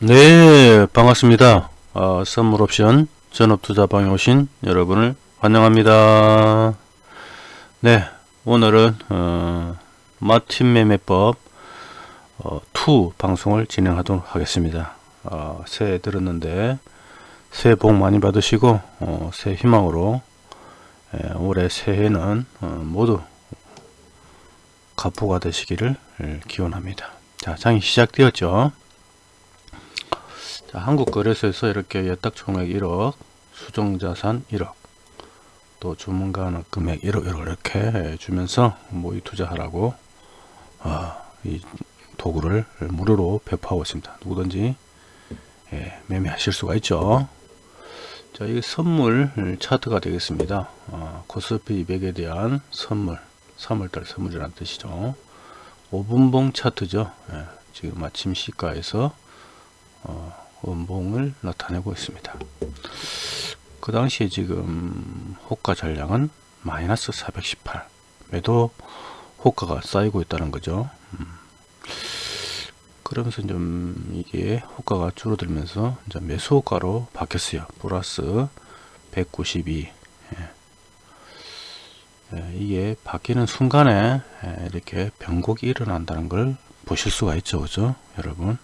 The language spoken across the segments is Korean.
네 반갑습니다. 어, 선물 옵션 전업투자방에 오신 여러분을 환영합니다. 네 오늘은 어, 마틴 매매법 어, 2 방송을 진행하도록 하겠습니다. 어, 새해 들었는데 새해 복 많이 받으시고 어, 새해 희망으로 예, 올해 새해는 어, 모두 가포가 되시기를 예, 기원합니다. 자 장이 시작되었죠 자, 한국거래소에서 이렇게 예탁 총액 1억, 수정자산 1억, 또 주문가는 금액 1억, 1억 이렇게 주면서 모의 투자하라고 어, 이 도구를 무료로 배포하고 있습니다. 누구든지 예, 매매하실 수가 있죠. 자, 이 선물 차트가 되겠습니다. 어, 코스피 200에 대한 선물, 3월달 선물이라는 뜻이죠. 5분봉 차트죠. 예, 지금 아침 시가에서 어, 원봉을 나타내고 있습니다. 그 당시에 지금 호가 전량은 마이너스 418 매도 호가가 쌓이고 있다는 거죠. 음. 그러면서 좀 이게 호가가 줄어들면서 이제 매수 호가로 바뀌었어요. 플러스 192 예. 예, 이게 바뀌는 순간에 예, 이렇게 변곡이 일어난다는 걸 보실 수가 있죠. 그죠? 여러분.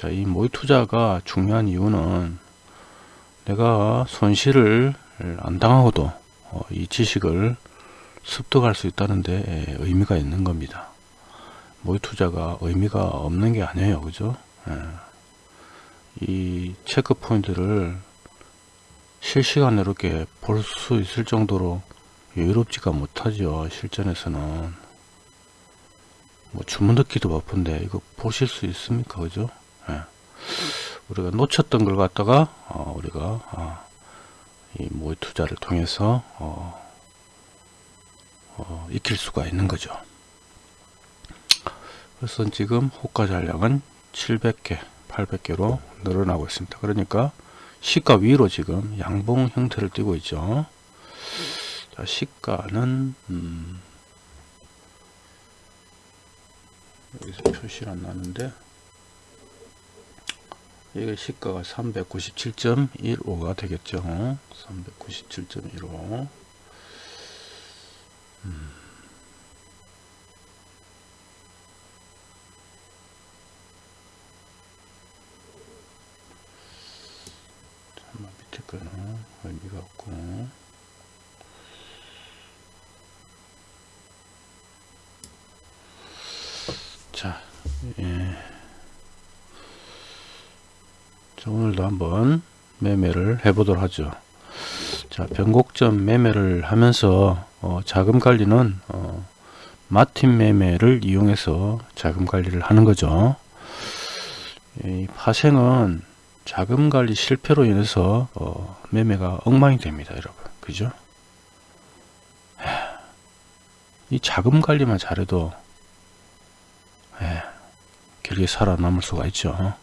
자, 이 모의 투자가 중요한 이유는 내가 손실을 안 당하고도 어, 이 지식을 습득할 수 있다는 데 의미가 있는 겁니다. 모의 투자가 의미가 없는 게 아니에요. 그죠? 예. 이 체크 포인트를 실시간으로 이렇게 볼 수 있을 정도로 여유롭지가 못하죠. 실전에서는. 뭐 주문 듣기도 바쁜데 이거 보실 수 있습니까? 그죠? 예. 우리가 놓쳤던 걸 갖다가 어, 우리가 어, 이 모의 투자를 통해서 어, 어, 익힐 수가 있는 거죠. 그래서 지금 호가 잔량은 700개, 800개로 늘어나고 있습니다. 그러니까 시가 위로 지금 양봉 형태를 띠고 있죠. 자, 시가는 음, 여기서 표시를 안 나는데 이게 시가가 397.15가 되겠죠 397.15 음. 의미가 없고 자 예. 자, 오늘도 한번 매매를 해 보도록 하죠. 자, 변곡점 매매를 하면서 어, 자금 관리는 어, 마틴 매매를 이용해서 자금 관리를 하는 거죠. 이 파생은 자금 관리 실패로 인해서 어, 매매가 엉망이 됩니다, 여러분. 그죠? 이 자금 관리만 잘해도 에, 길게 살아남을 수가 있죠.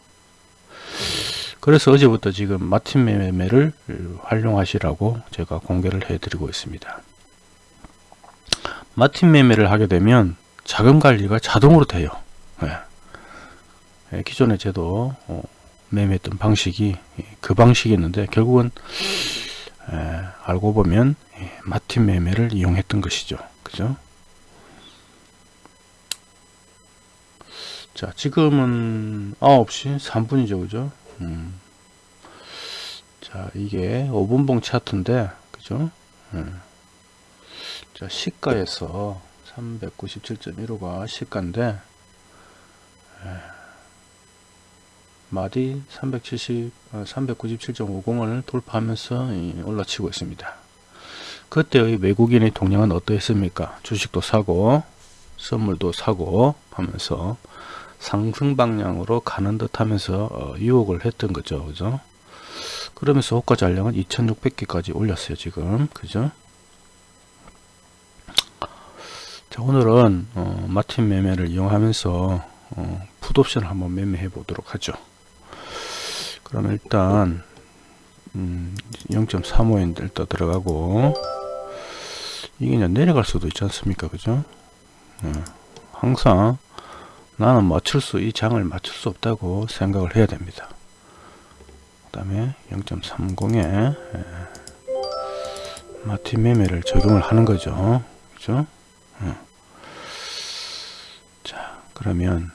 그래서 어제부터 지금 마틴 매매를 활용하시라고 제가 공개를 해 드리고 있습니다. 마틴 매매를 하게 되면 자금 관리가 자동으로 돼요. 네. 기존에 제도 어, 매매했던 방식이 그 방식이었는데 결국은 에, 알고 보면 마틴 매매를 이용했던 것이죠. 그죠? 자 지금은 9시 3분이죠. 그죠 음. 자 이게 5분봉 차트인데 그죠 음. 자 시가에서 397.15가 시가인데 에, 마디 370 397.50을 돌파하면서 올라치고 있습니다 그때의 외국인의 동향은 어떠했습니까 주식도 사고 선물도 사고 하면서 상승 방향으로 가는 듯 하면서 어, 유혹을 했던 거죠. 그죠? 그러면서 호가 잔량은 2600개까지 올렸어요 지금. 그죠? 자 오늘은 어, 마틴 매매를 이용하면서 어, 풋옵션을 한번 매매해 보도록 하죠. 그럼 일단 음, 0.35인 일단 들어가고 이게 내려갈 수도 있지 않습니까? 그죠? 어, 항상 나는 맞출 수, 이 장을 맞출 수 없다고 생각을 해야 됩니다. 그 다음에 0.30에 마틴 매매를 적용을 하는 거죠. 그죠? 어. 자, 그러면,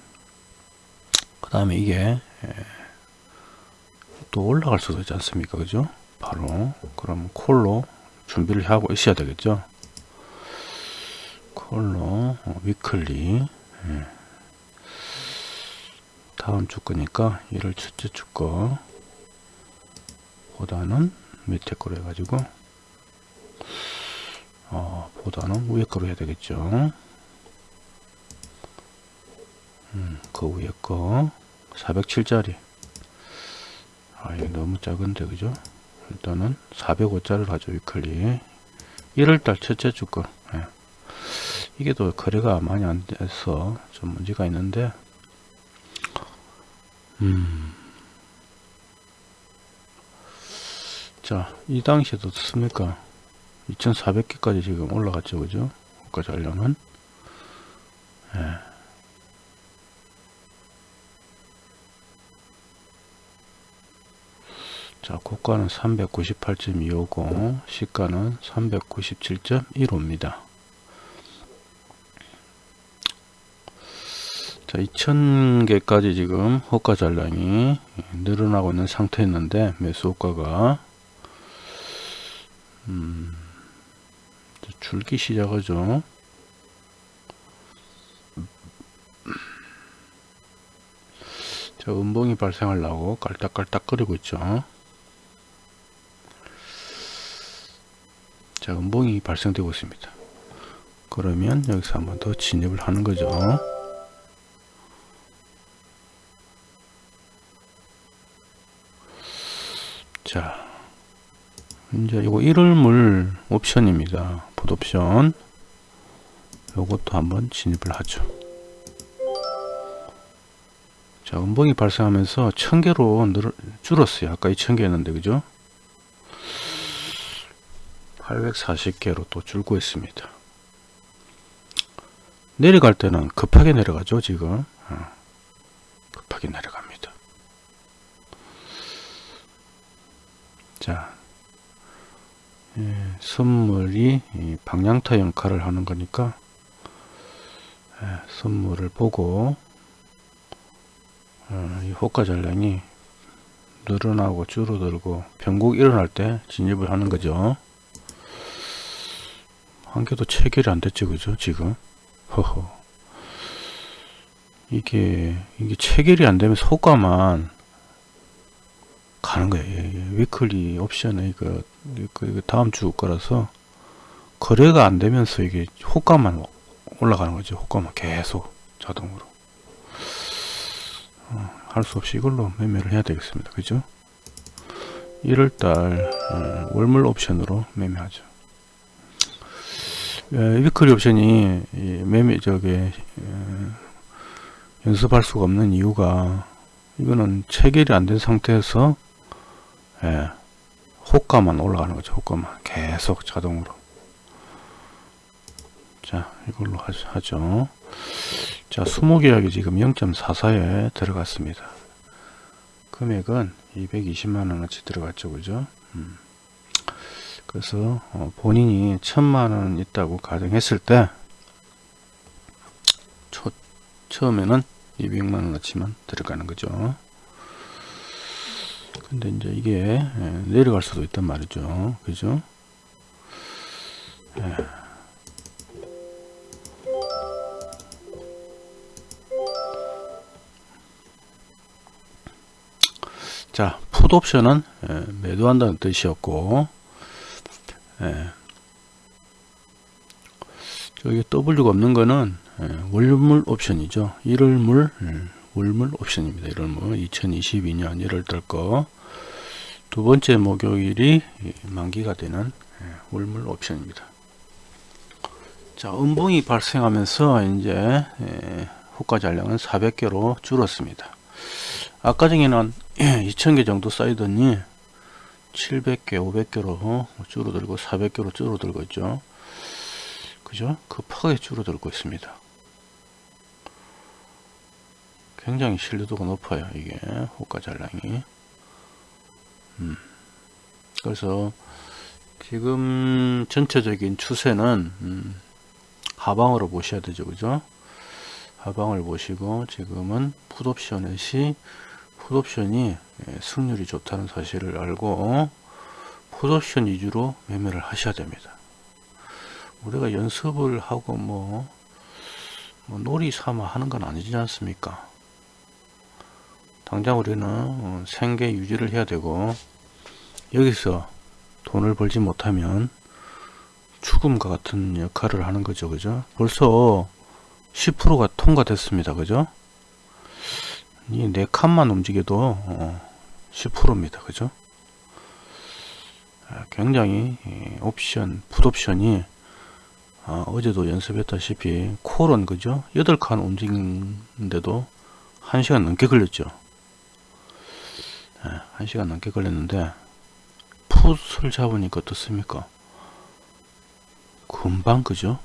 그 다음에 이게, 에, 또 올라갈 수도 있지 않습니까? 그죠? 바로, 그럼 콜로 준비를 하고 있어야 되겠죠? 콜로, 어, 위클리, 예. 다음 주 거니까 이를 첫째 주거 보다는 밑에 거로 해가지고 어, 보다는 위에 거로 해야 되겠죠. 음, 그 위에 거 407짜리. 아 이게 너무 작은데 그죠? 일단은 405짜리를 하죠 위클리. 1월달 첫째 주거. 예. 이게 또 거래가 많이 안 돼서 좀 문제가 있는데 음. 자, 이 당시에도 어떻습니까? 2400개까지 지금 올라갔죠, 그죠? 국가 전량은. 예. 자, 고가는 398.250, 시가는 397.15입니다. 자, 2000개까지 지금 호가 잔량이 늘어나고 있는 상태였는데 매수 호가가 음, 줄기 시작하죠. 자, 음봉이 발생하려고 깔딱깔딱 거리고 있죠. 자, 음봉이 발생되고 있습니다. 그러면 여기서 한번 더 진입을 하는 거죠. 자, 이제 이거 1월물 옵션입니다. 풋옵션. 요것도 한번 진입을 하죠. 자, 음봉이 발생하면서 1000개로 늘, 줄었어요. 아까 2000개였는데, 그죠? 840개로 또 줄고 있습니다. 내려갈 때는 급하게 내려가죠, 지금. 어, 급하게 내려갑니다. 자, 예, 선물이 방향타 역할을 하는 거니까 예, 선물을 보고 어, 이 호가 전량이 늘어나고 줄어들고 변곡 일어날 때 진입을 하는 거죠. 한 개도 체결이 안 됐죠, 그죠? 지금 허허 이게 이게 체결이 안 되면 호가만 가는 거예요. 예, 예. 위클리 옵션의 그, 그 다음 주 거라서 거래가 안 되면서 이게 호가만 올라가는 거죠. 호가만 계속 자동으로 어, 할수 없이 이걸로 매매를 해야 되겠습니다. 그죠? 1월달 어, 월물 옵션으로 매매하죠. 예, 위클리 옵션이 매매 저게 어, 연습할 수가 없는 이유가 이거는 체결이 안 된 상태에서 예, 호가만 올라가는 거죠. 호가만 계속 자동으로. 자, 이걸로 하죠. 자, 수모 계약이 지금 0.44에 들어갔습니다. 금액은 220만원어치 들어갔죠. 그죠? 음. 그래서 어, 본인이 천만원 있다고 가정했을 때 초, 처음에는 200만원어치만 들어가는 거죠. 근데 이제 이게 예, 내려갈 수도 있단 말이죠. 그죠? 예. 자, 풋 옵션은 예, 매도한다는 뜻이었고, 저기 W가 없는 거는 월물 옵션이죠. 1월 물 월물 옵션입니다. 1월 물 2022년 1월 달 거 두 번째 목요일이 만기가 되는 예, 월물 옵션입니다. 자, 음봉이 발생하면서 이제 예, 호가 잔량은 400개로 줄었습니다. 아까 전에는 2000개 정도 쌓이더니 700개, 500개로 줄어들고 400개로 줄어들고 있죠. 그죠? 급하게 줄어들고 있습니다. 굉장히 신뢰도가 높아요. 이게 호가 잔량이. 음. 그래서 지금 전체적인 추세는 음, 하방으로 보셔야 되죠. 그죠? 하방을 보시고 지금은 풋옵션의 풋옵션이 예, 승률이 좋다는 사실을 알고 풋옵션 위주로 매매를 하셔야 됩니다. 우리가 연습을 하고 뭐, 뭐 놀이 삼아 하는 건 아니지 않습니까? 당장 우리는 어, 생계 유지를 해야 되고 여기서 돈을 벌지 못하면 죽음과 같은 역할을 하는 거죠. 그죠? 벌써 10%가 통과됐습니다. 그죠? 이네 칸만 움직여도 어, 10%입니다. 그죠? 아, 굉장히 옵션, 풋옵션이 아, 어제도 연습했다시피 콜은 그죠? 8칸 움직이는데도 1시간 넘게 걸렸죠. 네, 1시간 넘게 걸렸는데 풋을 잡으니까 어떻습니까? 금방 그죠?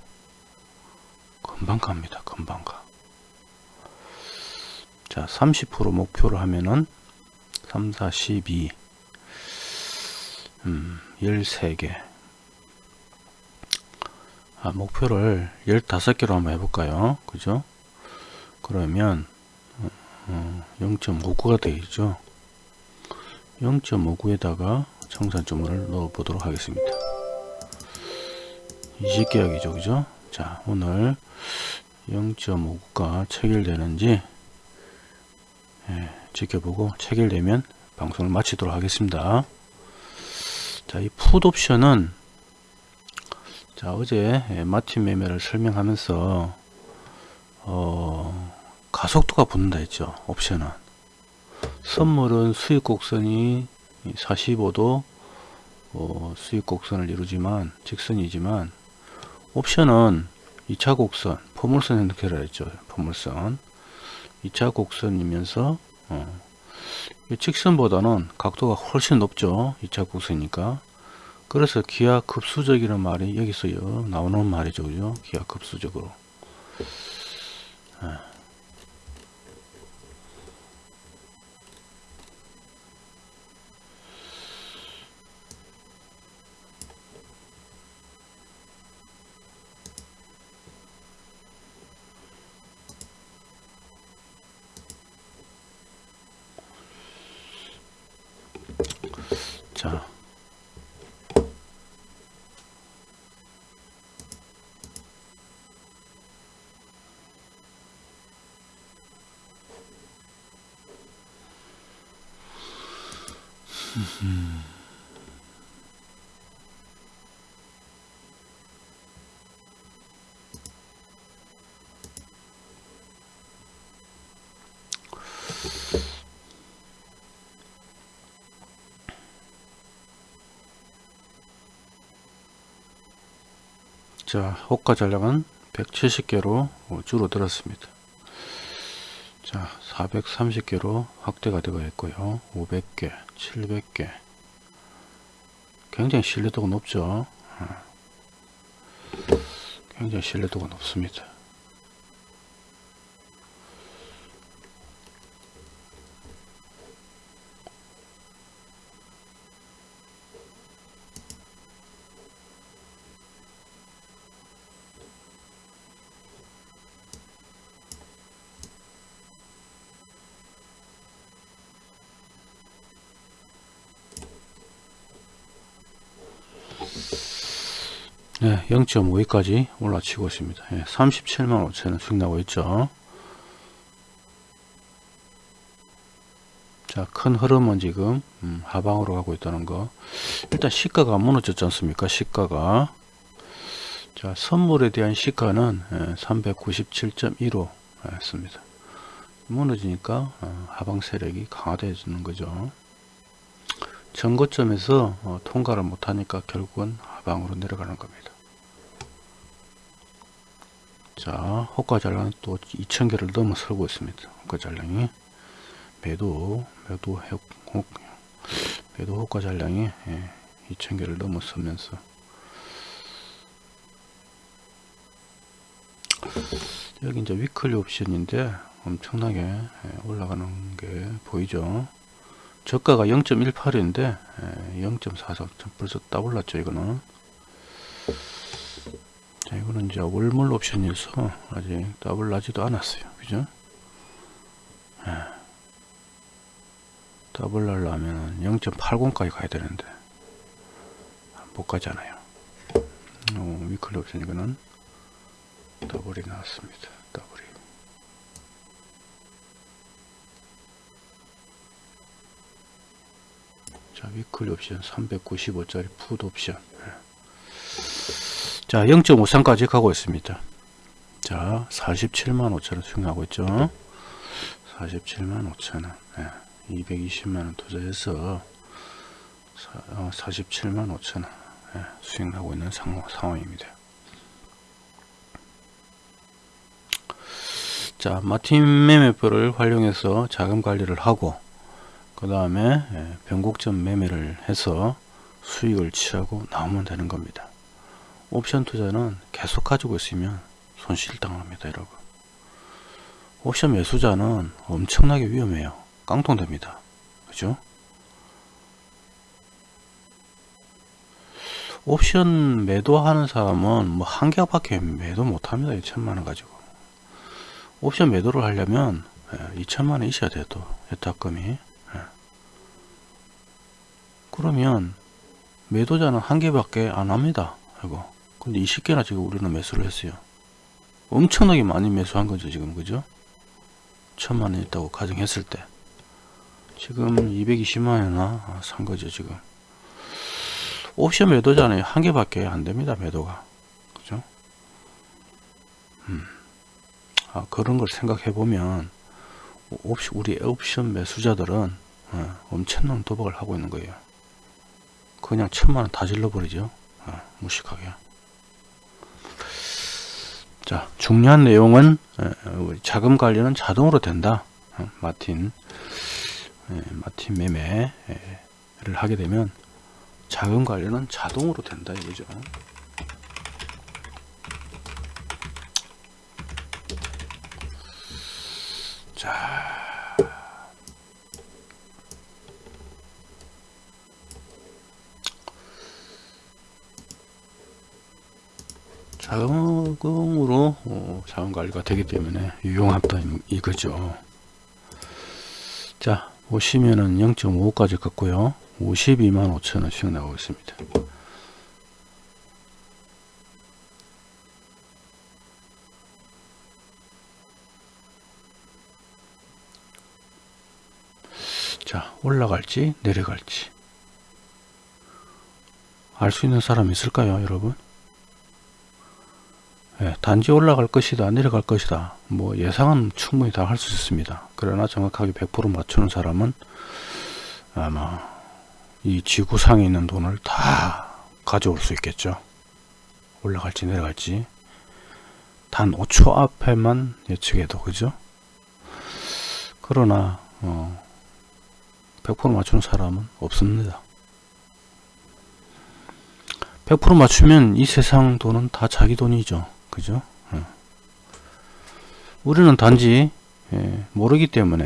금방 갑니다. 금방 가. 자, 30% 목표로 하면은 3, 4, 12 음, 13개 아, 목표를 15개로 한번 해볼까요? 그죠? 그러면 어, 0.59가 되겠죠? 0.59에다가 청산점을 넣어 보도록 하겠습니다. 20계약이죠 그죠? 자 오늘 0.59가 체결되는지 예, 지켜보고 체결되면 방송을 마치도록 하겠습니다. 자이 풋옵션은 자 어제 예, 마틴 매매를 설명하면서 어, 가속도가 붙는다 했죠 옵션은. 선물은 수익 곡선이 45도 어, 수익 곡선을 이루지만 직선이지만 옵션은 2차 곡선 포물선 형태라 했죠 포물선. 2차 곡선이면서 어, 직선보다는 각도가 훨씬 높죠 2차 곡선이니까. 그래서 기하 급수적이라는 말이 여기서 나오는 말이죠 그죠? 기하 급수적으로. 아. 자, 호가 전략은 170개로 줄어들었습니다. 자, 430개로 확대가 되고 있고요. 500개, 700개. 굉장히 신뢰도가 높죠. 어. 굉장히 신뢰도가 높습니다. 0.52까지 올라치고 있습니다. 네, 37만 5천원 수익 나고 있죠. 자, 큰 흐름은 지금 음, 하방으로 가고 있다는 거. 일단 시가가 무너졌지 않습니까? 시가가. 자, 선물에 대한 시가는 397.15 였습니다. 무너지니까 어, 하방 세력이 강화되어지는 거죠. 전고점에서 어, 통과를 못하니까 결국은 하방으로 내려가는 겁니다. 자, 호가 잔량은 또 2000개를 넘어설고 있습니다. 호가 잔량이. 매도, 매도, 호, 매도 호가 잔량이 예, 2000개를 넘어서면서. 여기 이제 위클리 옵션인데 엄청나게 예, 올라가는 게 보이죠? 저가가 0.18인데 0.43 벌써 딱 올랐죠 이거는 자 이거는 이제 월물 옵션이어서 아직 더블 나지도 않았어요. 그죠? 예. 더블 날라면 0.80까지 가야 되는데 못 가잖아요. 어, weekly 옵션 이거는 더블이 나왔습니다. 더블이. 자 위클리 옵션 395짜리 풋 옵션. 예. 자 0.53까지 가고 있습니다 자 47만 5천원 수익하고 있죠 47만 5천원 예. 220만원 투자해서 47만 5천원 예. 수익하고 있는 상황, 상황입니다 자 마틴 매매표를 활용해서 자금 관리를 하고 그 다음에 예, 변곡점 매매를 해서 수익을 취하고 나오면 되는 겁니다 옵션 투자는 계속 가지고 있으면 손실 당합니다 여러분. 옵션 매수자는 엄청나게 위험해요. 깡통됩니다. 그죠? 옵션 매도하는 사람은 뭐 한 개밖에 매도 못합니다 2천만원 가지고. 옵션 매도를 하려면 2천만원 예, 있어야 돼도 예탁금이. 그러면 매도자는 한 개밖에 안 합니다. 이거. 근데 20개나 지금 우리는 매수를 했어요. 엄청나게 많이 매수한 거죠, 지금. 그죠? 천만 원 있다고 가정했을 때. 지금 220만 원이나 산 거죠, 지금. 옵션 매도자는 한 개밖에 안 됩니다, 매도가. 그죠? 음. 아, 그런 걸 생각해 보면, 옵션, 우리 옵션 매수자들은 어, 엄청난 도박을 하고 있는 거예요. 그냥 천만원 다 질러버리죠 어, 무식하게 자 중요한 내용은 자금 관리는 자동으로 된다. 어, 마틴 마틴 매매를 하게 되면 자금 관리는 자동으로 된다 이거죠. 자 자금으로 어, 자원관리가 되기 때문에 유용하다 이거죠. 자 보시면은 0.5까지 갔고요. 52만 5천원씩 나오고 있습니다. 자 올라갈지 내려갈지. 알 수 있는 사람 있을까요 여러분 예, 단지 올라갈 것이다 내려갈 것이다 뭐 예상은 충분히 다 할 수 있습니다. 그러나 정확하게 100% 맞추는 사람은 아마 이 지구상에 있는 돈을 다 가져올 수 있겠죠. 올라갈지 내려갈지. 단 5초 앞에만 예측해도 그죠? 그러나 어, 100% 맞추는 사람은 없습니다. 100% 맞추면 이 세상 돈은 다 자기 돈이죠 그죠? 어. 우리는 단지 예, 모르기 때문에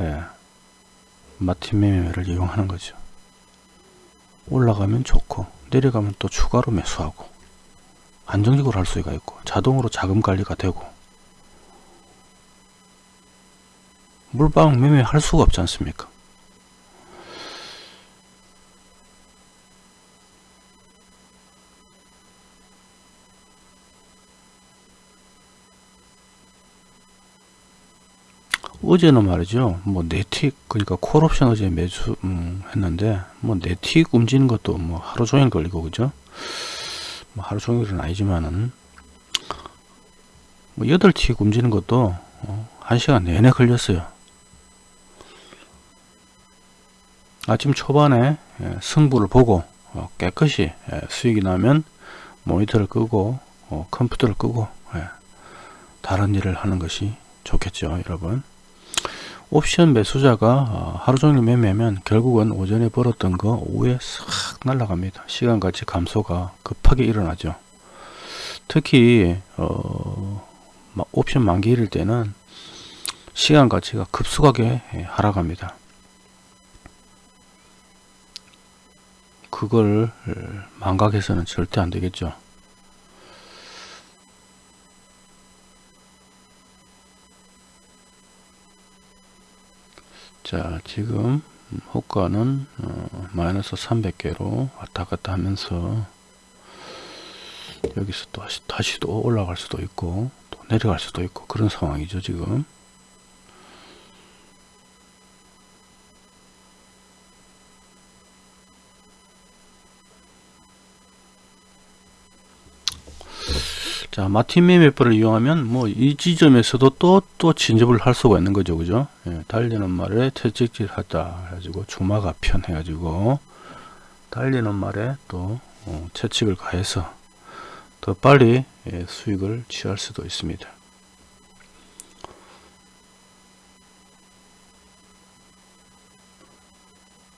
예, 마틴 매매를 이용하는 거죠. 올라가면 좋고 내려가면 또 추가로 매수하고 안정적으로 할 수가 있고 자동으로 자금 관리가 되고 물방 매매 할 수가 없지 않습니까? 어제는 말이죠. 뭐 네틱 그러니까 콜옵션 어제 매수 음, 했는데 뭐 네틱 움직이는 것도 뭐 하루 종일 걸리고 그죠? 뭐 하루 종일은 아니지만은 뭐 8틱 움직이는 것도 어, 1시간 내내 걸렸어요. 아침 초반에 예, 승부를 보고 어, 깨끗이 예, 수익이 나면 모니터를 끄고 어, 컴퓨터를 끄고 예, 다른 일을 하는 것이 좋겠죠 여러분 옵션 매수자가 어, 하루 종일 매매하면 결국은 오전에 벌었던 거 오후에 싹 날아갑니다. 시간같이 감소가 급하게 일어나죠. 특히 어, 마- 옵션 만기일 때는 시간 가치가 급속하게 예, 하락합니다. 그걸 어, 망각해서는 절대 안 되겠죠. 자 지금 호가는 어, 마이너스 300개로 왔다 갔다 하면서 여기서 또 다시, 다시 또 올라갈 수도 있고 또 내려갈 수도 있고 그런 상황이죠 지금 자 마틴 매매법을 이용하면 뭐 이 지점에서도 또또 진접을 할 수가 있는 거죠. 그죠? 예, 달리는 말에 채찍질 하다 해가지고 주마가 편 해가지고 달리는 말에 또 어, 채찍을 가해서 더 빨리 예, 수익을 취할 수도 있습니다.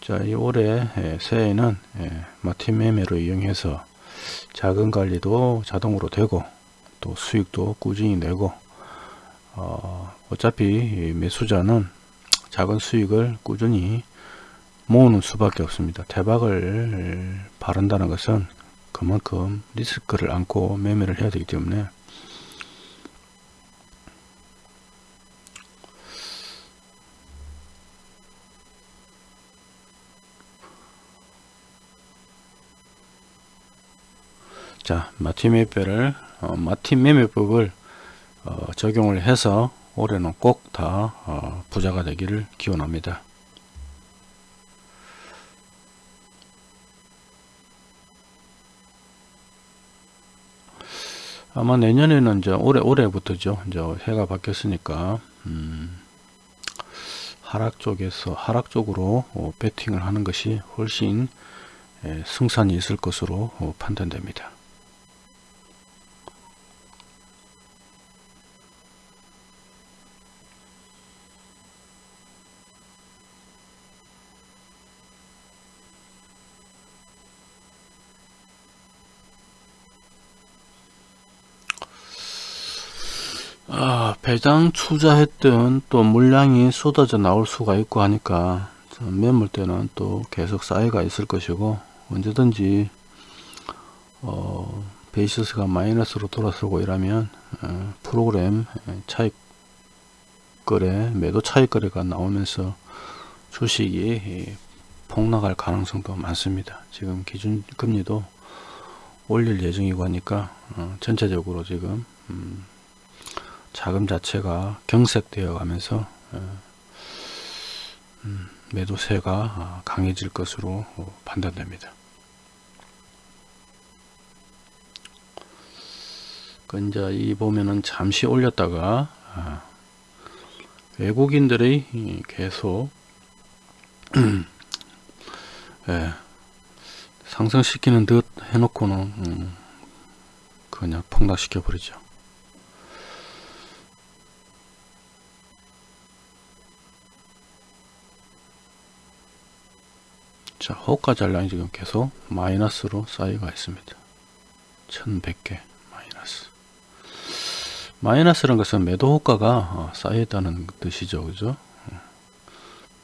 자, 이 올해 예, 새해에는 예, 마틴 매매로 이용해서 자금 관리도 자동으로 되고 또 수익도 꾸준히 내고 어, 어차피 이 매수자는 작은 수익을 꾸준히 모으는 수밖에 없습니다. 대박을 바른다는 것은 그만큼 리스크를 안고 매매를 해야 되기 때문에 자 마틴 매매를 어, 마틴 매매법을 어, 적용을 해서 올해는 꼭다 어, 부자가 되기를 기원합니다. 아마 내년에는 이제 올해 올해부터죠. 이제 해가 바뀌었으니까 음, 하락 쪽에서 하락 쪽으로 어, 배팅을 하는 것이 훨씬 예, 승산이 있을 것으로 어, 판단됩니다. 아, 배당 투자했던 또 물량이 쏟아져 나올 수가 있고 하니까 매물대는 또 계속 쌓여가 있을 것이고 언제든지 어, 베이시스가 마이너스로 돌아서고 이러면 어, 프로그램 차익 거래 매도 차익 거래가 나오면서 주식이 폭락할 가능성도 많습니다. 지금 기준금리도 올릴 예정이고 하니까 어, 전체적으로 지금 음, 자금 자체가 경색되어 가면서 음, 매도세가 아, 강해질 것으로 어, 판단됩니다. 그 이제 이 보면은 잠시 올렸다가 아, 외국인들의 계속 예, 상승시키는 듯 해놓고는 음, 그냥 폭락시켜 버리죠. 자, 호가 잔량이 지금 계속 마이너스로 쌓여가 있습니다. 1100개 마이너스. 마이너스란 것은 매도 호가가 어, 쌓여있다는 뜻이죠. 그죠?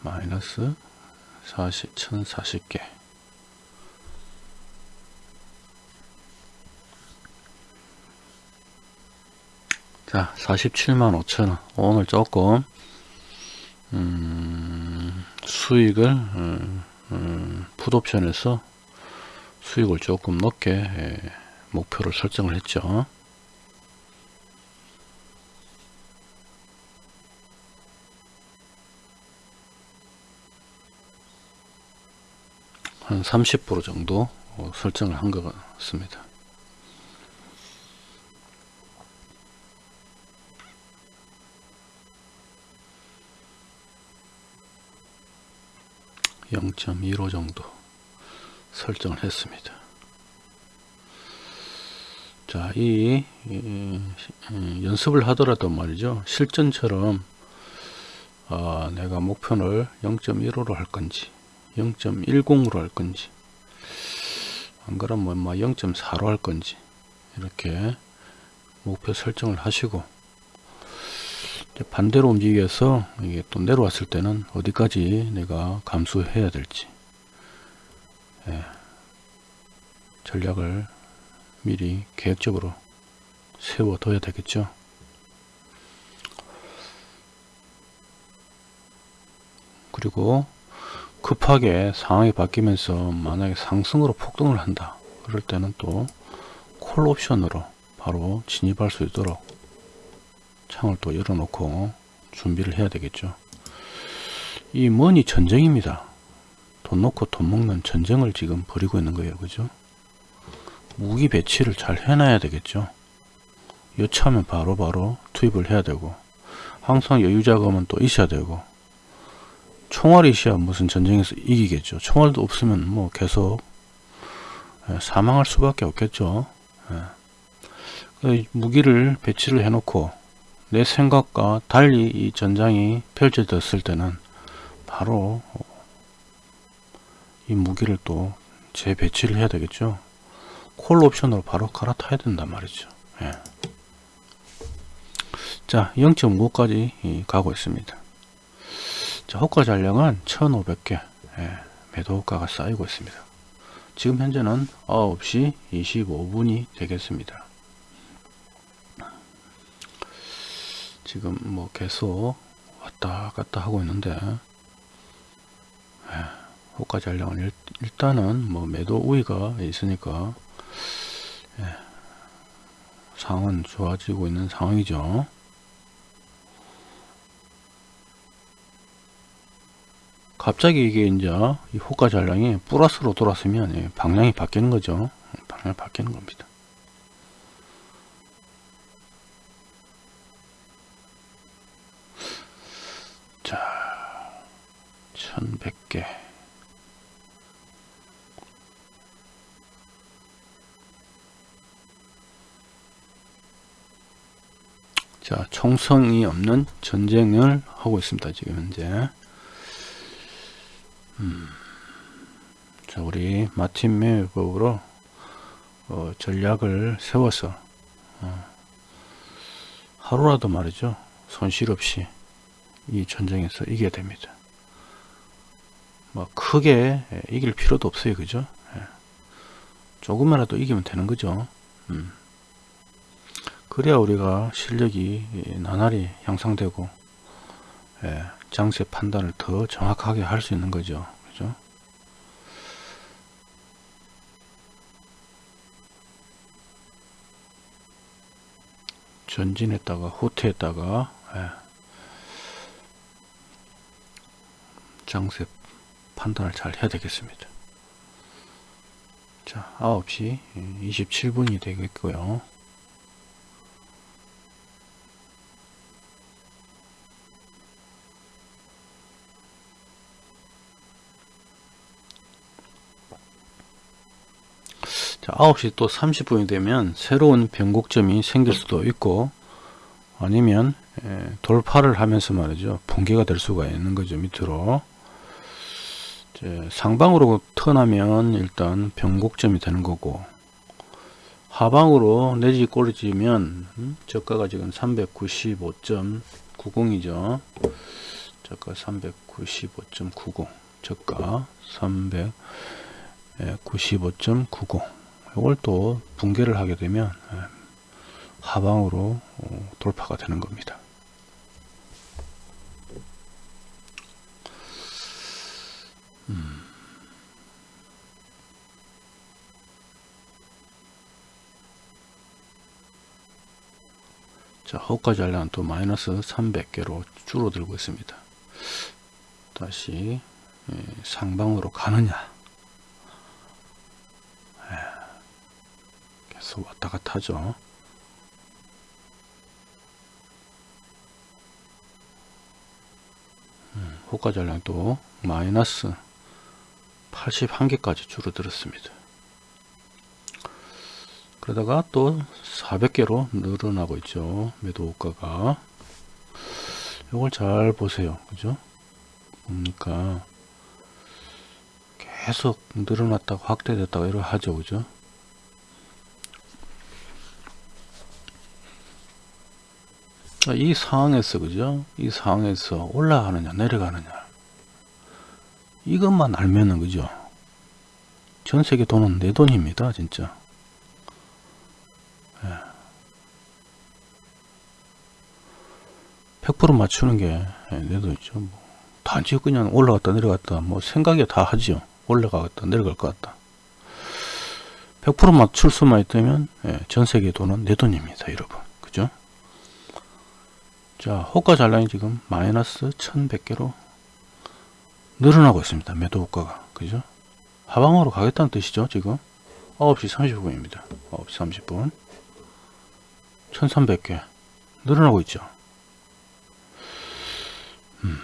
마이너스 40, 1040개. 자, 47만 5천원. 오늘 조금, 음, 수익을, 음, 음, 풋옵션에서 수익을 조금 높게 예, 목표를 설정을 했죠. 한 30% 정도 어, 설정을 한 것 같습니다. (0.15) 정도 설정을 했습니다. 자, 이, 이, 이 연습을 하더라도 말이죠. 실전처럼 어, 내가 목표를 0.15로 할 건지 0.10으로 할 건지 안 그러면 뭐 0.4로 할 건지 이렇게 목표 설정을 하시고 반대로 움직여서 이게 또 내려왔을 때는 어디까지 내가 감수해야 될지 예, 전략을 미리 계획적으로 세워둬야 되겠죠. 그리고 급하게 상황이 바뀌면서 만약에 상승으로 폭등을 한다. 그럴 때는 또 콜 옵션으로 바로 진입할 수 있도록 창을 또 열어놓고 준비를 해야 되겠죠. 이 머니 전쟁입니다. 돈 놓고 돈 먹는 전쟁을 지금 벌이고 있는 거예요. 그죠? 무기 배치를 잘 해놔야 되겠죠. 여차하면 바로 바로 투입을 해야 되고 항상 여유 자금은 또 있어야 되고 총알이 있어야 무슨 전쟁에서 이기겠죠. 총알도 없으면 뭐 계속 예, 사망할 수밖에 없겠죠. 예. 그 무기를 배치를 해놓고 내 생각과 달리 이 전장이 펼쳐졌을 때는 바로 이 무기를 또 재배치를 해야 되겠죠. 콜 옵션으로 바로 갈아타야 된단 말이죠. 예. 자, 0.5까지 가고 있습니다. 자, 호가 잔량은 1500개 예, 매도 호가가 쌓이고 있습니다. 지금 현재는 9시 25분이 되겠습니다. 지금 뭐 계속 왔다 갔다 하고 있는데 예, 호가 잔량은 일, 일단은 뭐 매도 우위가 있으니까 예, 상황은 좋아지고 있는 상황이죠. 갑자기 이게 이제 이 호가 잔량이 플러스로 돌았으면 예, 방향이 바뀌는 거죠. 방향이 바뀌는 겁니다. 자, 1100개. 자, 총성이 없는 전쟁을 하고 있습니다. 지금 현재. 음. 자, 우리 마틴 매법으로 어, 전략을 세워서 어, 하루라도 말이죠. 손실 없이 이 전쟁에서 이겨야 됩니다. 뭐 크게 예, 이길 필요도 없어요. 그죠? 예. 조금이라도 이기면 되는 거죠. 음. 그래야 우리가 실력이 나날이 향상되고 예, 장세 판단을 더 정확하게 할 수 있는 거죠. 그죠? 전진했다가 후퇴했다가 예, 장세 판단을 잘 해야 되겠습니다. 자, 9시 27분이 되겠고요. 자, 9시 또 30분이 되면 새로운 변곡점이 생길 수도 있고 아니면 에, 돌파를 하면서 말이죠. 붕괴가 될 수가 있는 거죠. 밑으로. 상방으로 턴하면 일단 변곡점이 되는 거고 하방으로 내지 꼬리지면 음, 저가가 지금 395.90이죠. 저가 395.90 저가 395.90 이걸 또 붕괴를 하게 되면 예, 하방으로 어, 돌파가 되는 겁니다. 음. 자, 호가 잔량 또 마이너스 300개로 줄어들고 있습니다. 다시 예, 상방으로 가느냐 계속 왔다 갔다 하죠. 음, 호가 잔량도 마이너스 81개까지 줄어들었습니다. 그러다가 또 400개로 늘어나고 있죠. 매도 호가가. 이걸 잘 보세요. 그죠? 뭡니까? 계속 늘어났다가 확대됐다가 이러 하죠. 그죠? 자, 이 상황에서 그죠? 이 상황에서 올라가느냐 내려가느냐 이것만 알면은 그죠? 전 세계 돈은 내 돈입니다 진짜 예. 100% 맞추는 게내 돈이죠 뭐. 단지 그냥 올라갔다 내려갔다 뭐 생각이 다 하지요 올라가겠다 내려갈 것 같다 100% 맞출 수만 있다면 예, 전 세계 돈은 내 돈입니다 여러분 그죠 자 호가 잔량이 지금 마이너스 1100개로 늘어나고 있습니다. 매도 호가가. 그죠? 하방으로 가겠다는 뜻이죠 지금? 9시 30분입니다. 9시 30분. 1300개. 늘어나고 있죠? 음.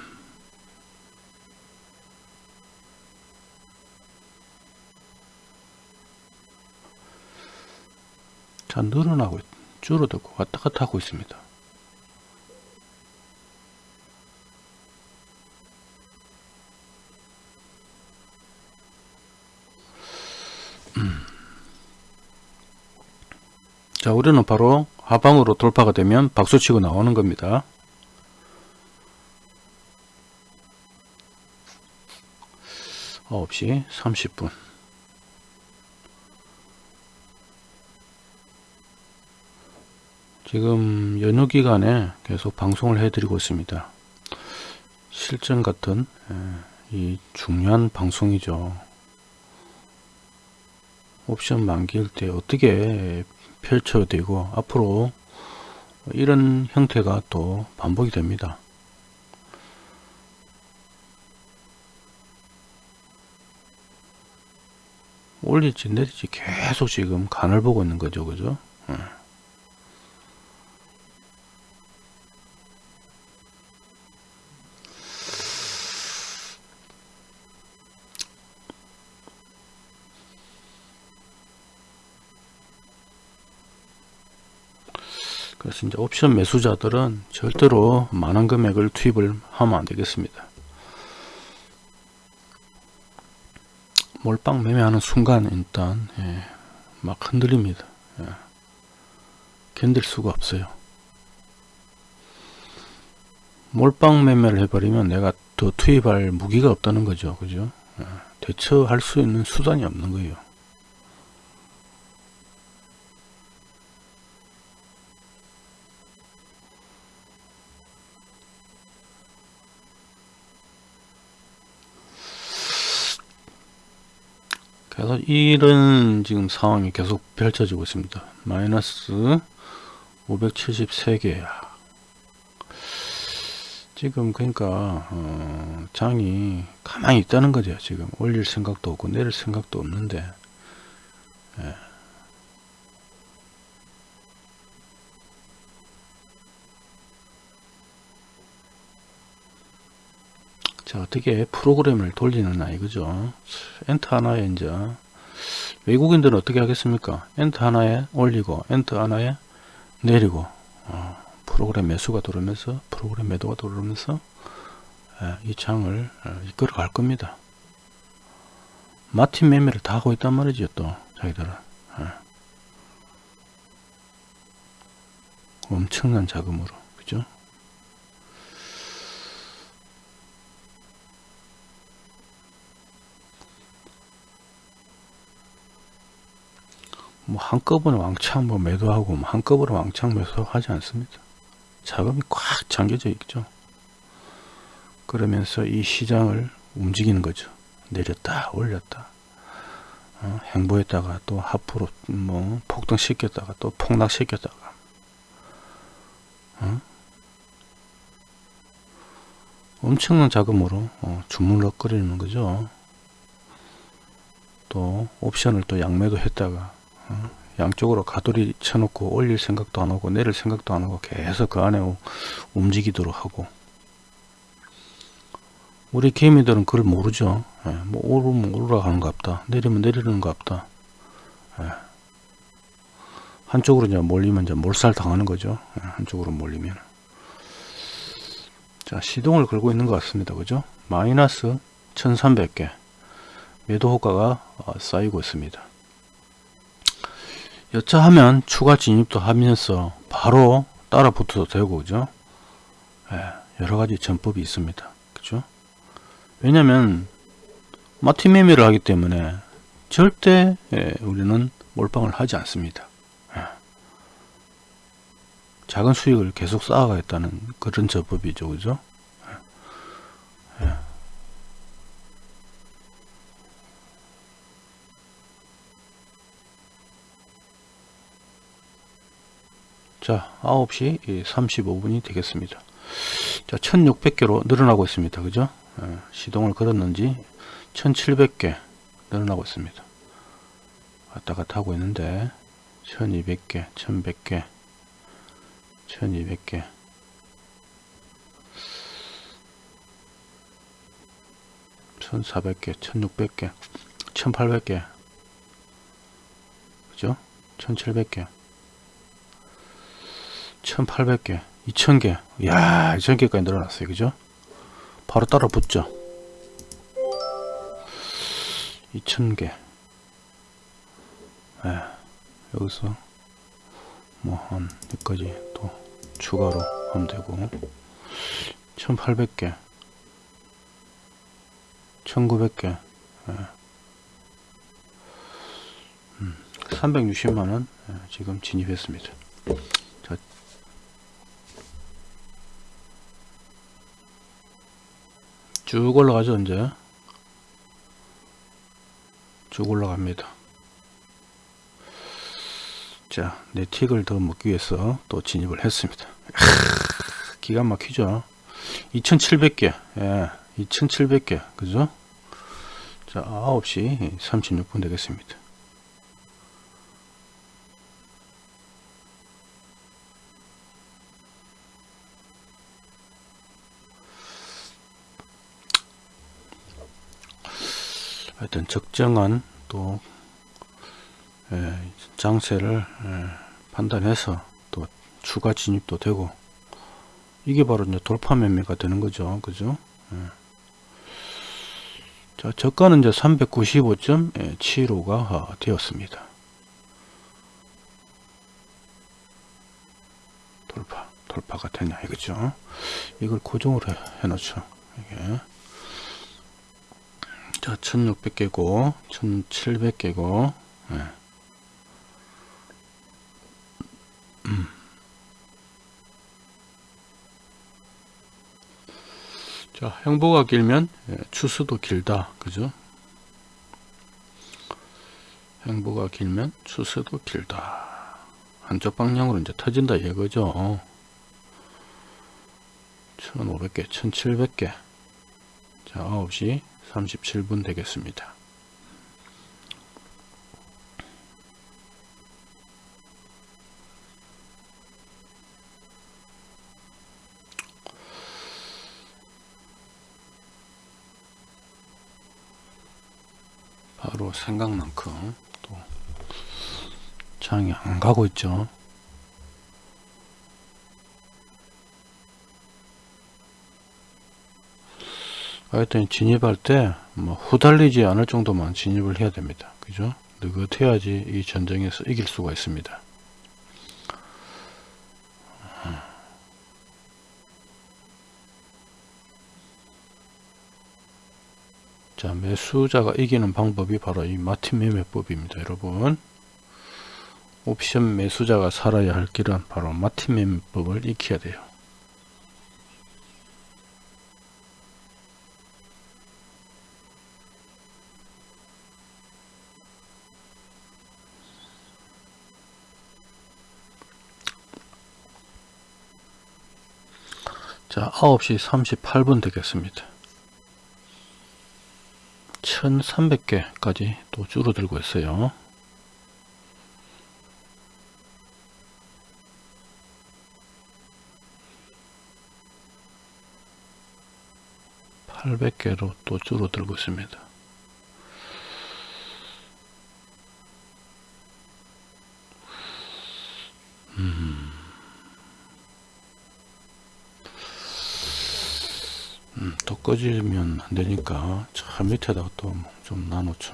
자 늘어나고 줄어들고 왔다 갔다 하고 있습니다 자 우리는 바로 하방으로 돌파가 되면 박수치고 나오는 겁니다. 9시 30분. 지금 연휴 기간에 계속 방송을 해드리고 있습니다. 실전 같은 예, 이 중요한 방송이죠. 옵션 만기일 때 어떻게 펼쳐되고 앞으로 이런 형태가 또 반복이 됩니다. 올릴지 내릴지 계속 지금 간을 보고 있는 거죠. 그죠? 이제 옵션 매수자들은 절대로 많은 금액을 투입을 하면 안 되겠습니다. 몰빵 매매하는 순간 일단 예, 막 흔들립니다. 예. 견딜 수가 없어요. 몰빵 매매를 해버리면 내가 더 투입할 무기가 없다는 거죠. 그죠? 예. 대처할 수 있는 수단이 없는 거예요. 그래서 이런 지금 상황이 계속 펼쳐지고 있습니다. 마이너스 573개 지금 그러니까 어 장이 가만히 있다는 거죠. 지금 올릴 생각도 없고 내릴 생각도 없는데 예. 자 어떻게 프로그램을 돌리느냐 이거죠 엔터 하나에 이제 외국인들은 어떻게 하겠습니까? 엔터 하나에 올리고 엔터 하나에 내리고 어, 프로그램 매수가 들어오면서 프로그램 매도가 들어오면서 예, 이 장을 어, 이끌어 갈 겁니다. 마틴 매매를 다 하고 있단 말이죠 또 자기들은. 예. 엄청난 자금으로. 그죠 뭐 한꺼번에 왕창 뭐 매도하고 뭐 한꺼번에 왕창 매수하지 않습니다. 자금이 꽉 잠겨져 있죠. 그러면서 이 시장을 움직이는 거죠. 내렸다 올렸다 어, 행보했다가 또 하프로 뭐 폭등시켰다가 또 폭락시켰다가 어? 엄청난 자금으로 어, 주물럭거리는 거죠. 또 옵션을 또 양매도 했다가 양쪽으로 가돌이 쳐놓고 올릴 생각도 안 하고 내릴 생각도 안 하고 계속 그 안에 움직이도록 하고. 우리 개미들은 그걸 모르죠. 예, 뭐 오르면 올라가는 것 같다. 내리면 내리는 것 같다. 예. 한쪽으로 이제 몰리면 이제 몰살 당하는 거죠. 예, 한쪽으로 몰리면. 자 시동을 걸고 있는 것 같습니다. 그죠? 마이너스 1300개. 매도 효과가 어, 쌓이고 있습니다 여차하면 추가 진입도 하면서 바로 따라 붙어도 되고 그죠? 예, 여러가지 전법이 있습니다. 그죠? 왜냐면 마티매매를 하기 때문에 절대 예, 우리는 몰빵을 하지 않습니다. 예. 작은 수익을 계속 쌓아가겠다는 그런 전법이죠 그죠? 예. 자 9시 35분이 되겠습니다. 자 1600개로 늘어나고 있습니다. 그죠? 예, 시동을 걸었는지 1700개 늘어나고 있습니다. 왔다 갔다 하고 있는데 1200개 1100개 1200개. 1400개 1600개 1800개. 그죠? 1700개 1800개 2000개. 야 2000개까지 늘어났어요. 그죠? 바로 따라 붙죠? 2000개. 예, 여기서 뭐 한 여기까지 또 추가로 하면 되고. 1800개. 1900개. 예. 음, 360만원 예, 지금 진입했습니다 쭉 올라가죠 이제. 쭉 올라갑니다. 자 네틱을 더 먹기 위해서 또 진입을 했습니다. 기가 막히죠? 2700개 예, 2700개 그죠? 자 9시 36분 되겠습니다 하여튼 적정한 또 예, 장세를 예, 판단해서 또 추가 진입도 되고 이게 바로 이제 돌파 매매가 되는 거죠. 그죠? 예. 자 저가는 이제 395.75가 되었습니다. 돌파 돌파가 되냐 이거죠. 이걸 고정으로 해 놓죠. 이게 자 1600개고 1700개고 예. 음. 자 행보가 길면 예, 추수도 길다. 그죠? 행보가 길면 추수도 길다. 한쪽 방향으로 이제 터진다 이거죠. 1500개 1700개. 자 9시 37분 되겠습니다. 바로 생각만큼 또 장이 안 가고 있죠. 하여튼 진입할 때 뭐 후달리지 않을 정도만 진입을 해야 됩니다. 그죠? 느긋해야지 이 전쟁에서 이길 수가 있습니다. 자 매수자가 이기는 방법이 바로 이 마틴 매매법입니다 여러분 옵션 매수자가 살아야 할 길은 바로 마틴 매매법을 익혀야 돼요 자 9시 38분 되겠습니다. 1300개까지 또 줄어들고 있어요. (800개로) 또 줄어들고 있습니다 음, 더 꺼지면 안 되니까 저 밑에다가 또 좀 나놓죠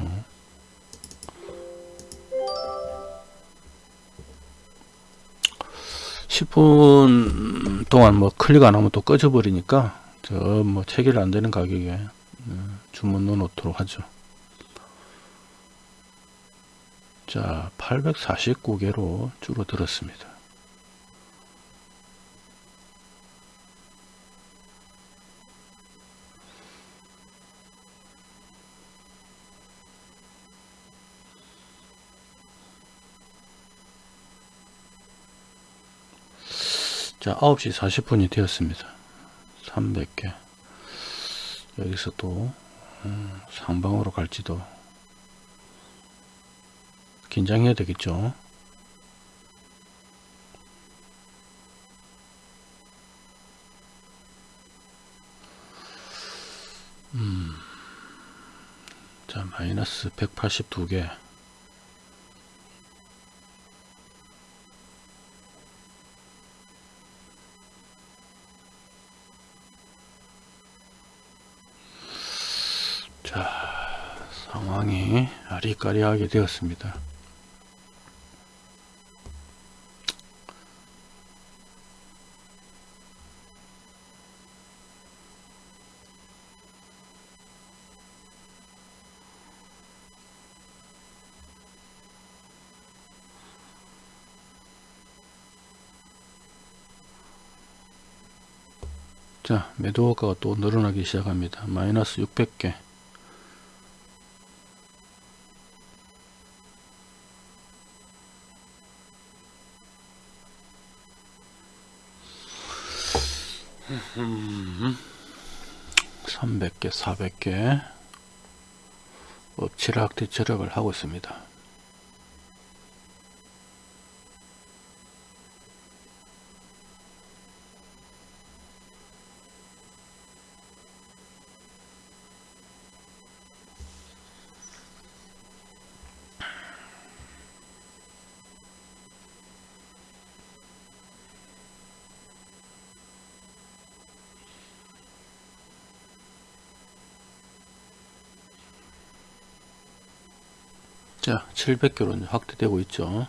10분 동안 뭐 클릭 안 하면 또 꺼져 버리니까 저 뭐 체결 안 되는 가격에 어, 주문 넣어 놓도록 하죠. 자, 849개로 줄어들었습니다. 자 9시 40분이 되었습니다. 300개. 여기서 또 음, 상방으로 갈지도 긴장해야 되겠죠? 음, 자 마이너스 182개 상황이 아리까리하게 되었습니다. 자 매도 호가가 또 늘어나기 시작합니다. 마이너스 600개 음, 300개 400개 엎치락 뒤치락을 하고 있습니다 자 700개로 확대되고 있죠.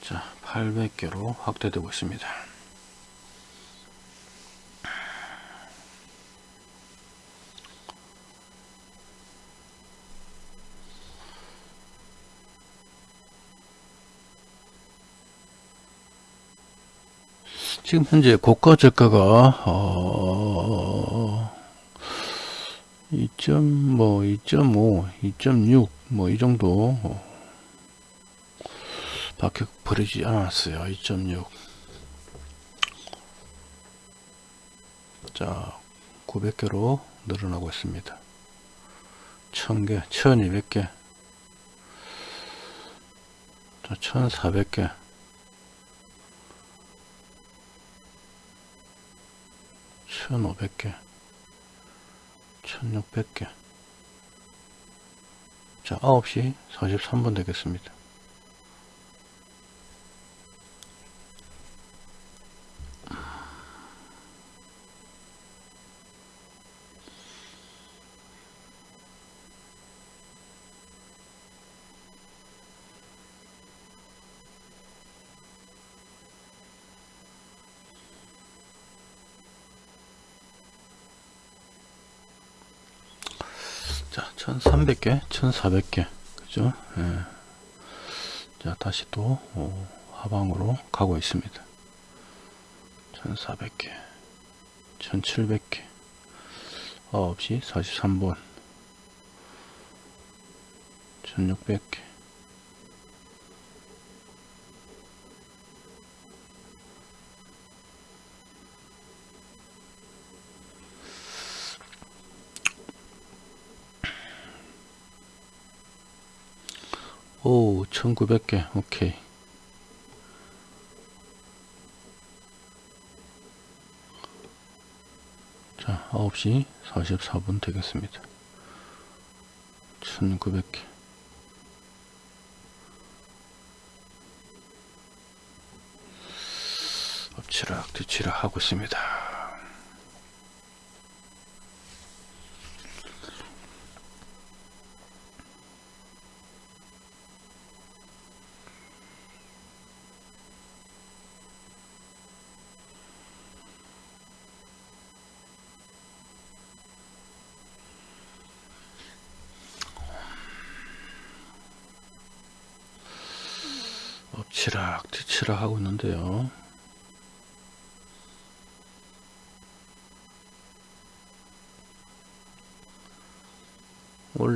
자 800개로 확대되고 있습니다 지금 현재 고가 저가가 어 2. 뭐 2.5, 2.6 뭐 이 정도 어, 밖에 버리지 않았어요. 2.6. 자, 900개로 늘어나고 있습니다. 1000개, 1200개. 자, 1400개. 1500개 1600개. 자 9시 43분 되겠습니다 자 1300개? 1400개. 그죠? 예. 자 다시 또 어, 하방으로 가고 있습니다. 1400개. 1700개. 9시 43분. 1600개 오 1900개. 오케이. 자 9시 44분 되겠습니다. 1900개. 엎치락 뒤치락 하고 있습니다.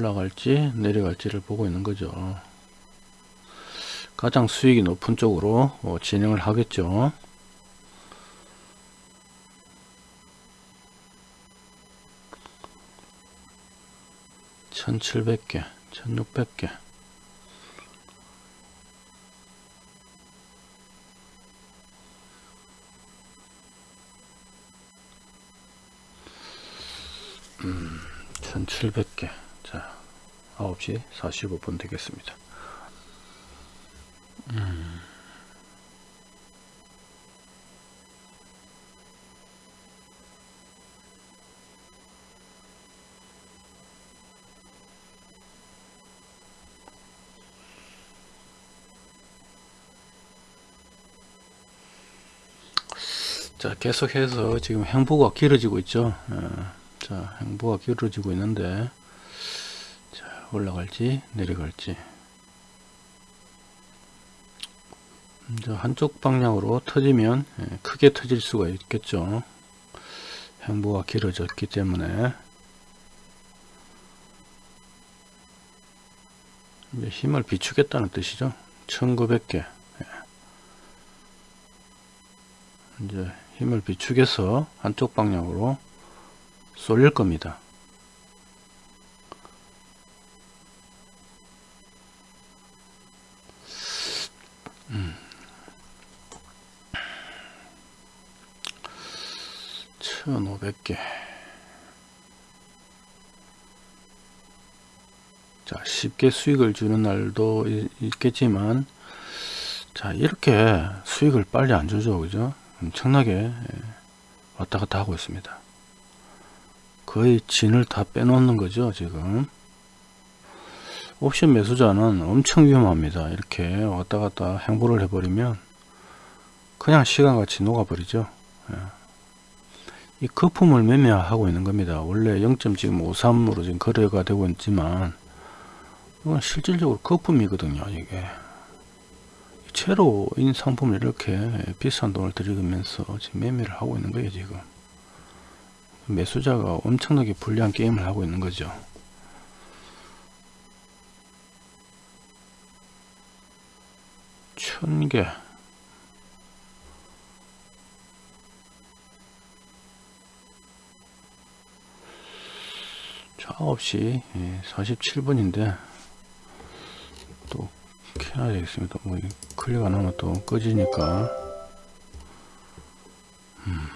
올라갈지 내려갈지를 보고 있는 거죠. 가장 수익이 높은 쪽으로 어, 진행을 하겠죠. 천칠백 개, 천육백 개. 음, 천칠백 개. 자, 9시 45분 되겠습니다. 음. 자 계속해서 지금 행보가 길어지고 있죠 어, 자 행보가 길어지고 있는데 자 올라갈지 내려갈지. 한쪽 방향으로 터지면 예, 크게 터질 수가 있겠죠. 행보가 길어졌기 때문에. 이제 힘을 비추겠다는 뜻이죠. 1900개. 이제 힘을 비축해서 한쪽 방향으로 쏠릴 겁니다. 음. 1500개 자 쉽게 수익을 주는 날도 있겠지만 자 이렇게 수익을 빨리 안 주죠 그죠 엄청나게 예, 왔다 갔다 하고 있습니다. 거의 진을 다 빼놓는 거죠 지금 옵션 매수자는 엄청 위험합니다. 이렇게 왔다 갔다 행보를 해버리면 그냥 시간같이 녹아버리죠. 예. 이 거품을 매매하고 있는 겁니다. 원래 0.53으로 지금 거래가 되고 있지만 이건 실질적으로 거품이거든요. 이게 채로인 상품을 이렇게 비싼 돈을 들이면서 지금 매매를 하고 있는 거예요 지금 매수자가 엄청나게 불리한 게임을 하고 있는 거죠 천개 자 9시 47분인데 또 켜야 되겠습니다. 뭐 클릭 안 하면 또 꺼지니까. 음.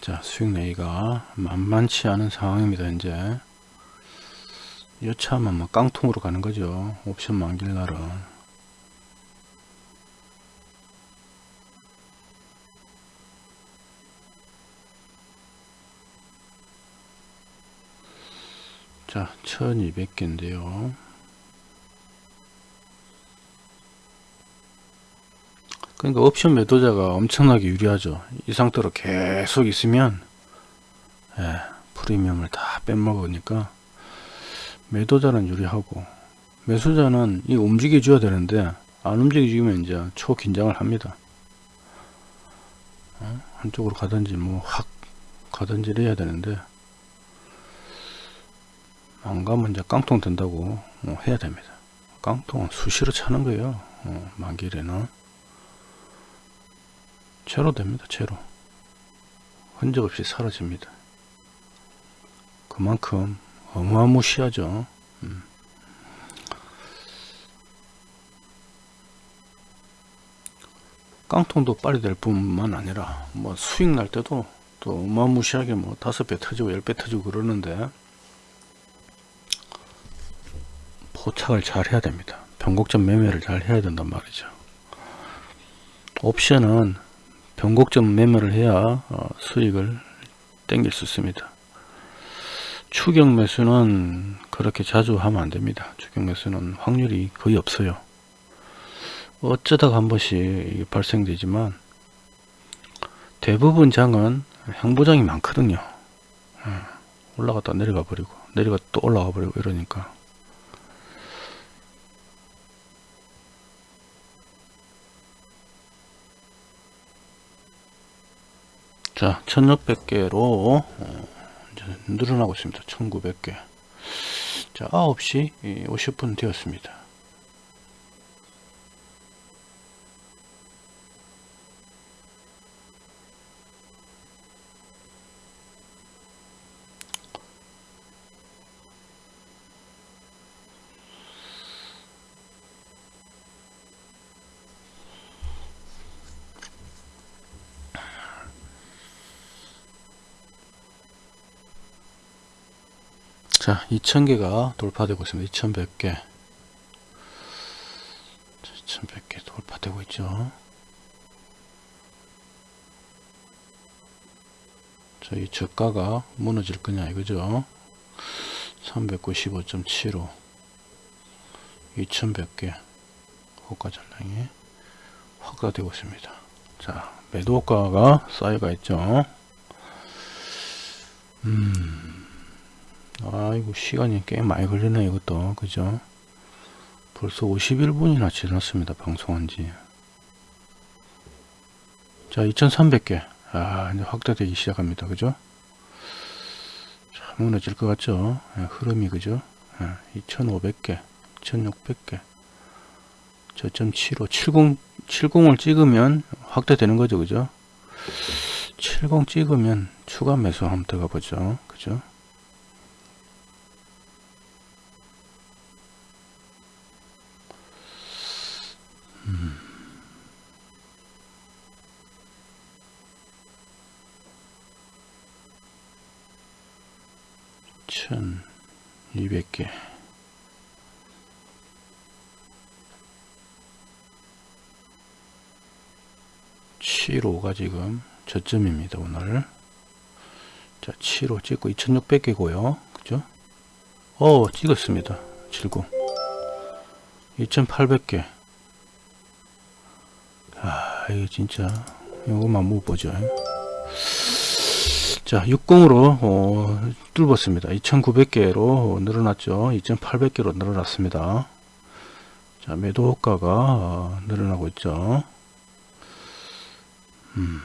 자 수익 내기가 만만치 않은 상황입니다 이제. 여차하면 뭐 깡통으로 가는 거죠. 옵션 만길 날은 자 1200개인데요. 그러니까 옵션 매도자가 엄청나게 유리하죠. 이 상태로 계속 있으면 예, 프리미엄을 다 빼먹으니까 매도자는 유리하고 매수자는 이 움직여 줘야 되는데 안 움직이면 이제 초긴장을 합니다. 어? 한쪽으로 가든지 뭐 확 가든지 해야 되는데 안 가면 이제 깡통 된다고 어, 해야 됩니다. 깡통은 수시로 차는 거예요. 어, 만길에는 채로 됩니다. 채로 흔적 없이 사라집니다. 그만큼 어마무시하죠. 음. 깡통도 빨리 될 뿐만 아니라 뭐 수익 날 때도 또 어마무시하게 뭐 다섯 배 터지고 열 배 터지고 그러는데 포착을 잘 해야 됩니다. 변곡점 매매를 잘 해야 된단 말이죠. 옵션은 변곡점 매매를 해야 어, 수익을 땡길 수 있습니다. 추격 매수는 그렇게 자주 하면 안 됩니다. 추격 매수는 확률이 거의 없어요. 어쩌다가 한 번씩 발생되지만 대부분 장은 행보장이 많거든요. 예, 올라갔다 내려가 버리고 내려가 또 올라가 버리고 이러니까 자 1600개로 어, 늘어나고 있습니다. 1900개. 자 9시 50분 되었습니다 자 2000개가 돌파되고 있습니다. 2100개. 2100개 돌파되고 있죠. 저희 저가가 무너질 거냐 이거죠? 395.75 2100개 호가 전량이 확대되고 있습니다. 자 매도 호가가 쌓여가 있죠. 음 아이고 시간이 꽤 많이 걸리네 이것도. 그죠? 벌써 51분이나 지났습니다 방송한지. 자 2300개. 아 이제 확대되기 시작합니다. 그죠? 자, 무너질 것 같죠? 예, 흐름이 그죠? 예, 2500개 2600개. 저점 75 70 70을 찍으면 확대되는 거죠 그죠? 70 찍으면 추가 매수 한번 들어가 보죠 그죠 천 이백 개. 칠오가 지금 저점입니다 오늘. 자 7호 찍고 2600개고요. 그죠? 어 찍었습니다. 70 2800개. 아 이거 진짜 이거만 못 보죠 자 60으로 어, 뚫었습니다. 2900개로 늘어났죠. 2800개로 늘어났습니다. 자 매도 호가가 어, 늘어나고 있죠. 음.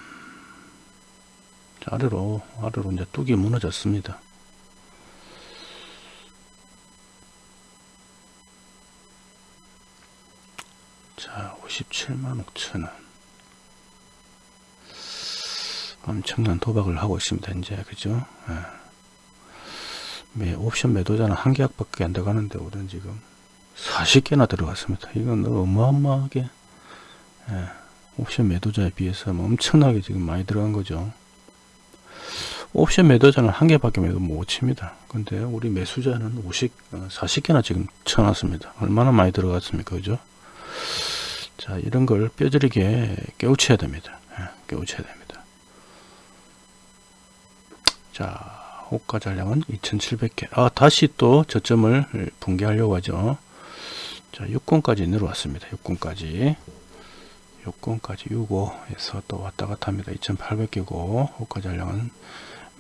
자, 아래로 아래로 이제 뚝이 무너졌습니다. 자 57만 5천원 엄청난 도박을 하고 있습니다 이제. 그죠? 예. 매 옵션 매도자는 한 계약밖에 안 들어가는데 우리는 지금 40개나 들어갔습니다. 이건 어마어마하게 예. 옵션 매도자에 비해서 뭐 엄청나게 지금 많이 들어간 거죠. 옵션 매도자는 한 개밖에 매도 못 칩니다. 근데 우리 매수자는 50 40개나 지금 쳐놨습니다. 얼마나 많이 들어갔습니까? 그죠? 자 이런 걸 뼈저리게 깨우쳐야 됩니다. 예, 깨우쳐야 됩니다 자 호가 잔량은 2700개. 아 다시 또 저점을 붕괴하려고 하죠. 자 6권까지 내려왔습니다. 6권까지. 6권까지 6호에서 또 왔다 갔다 합니다. 2800개고 호가 잔량은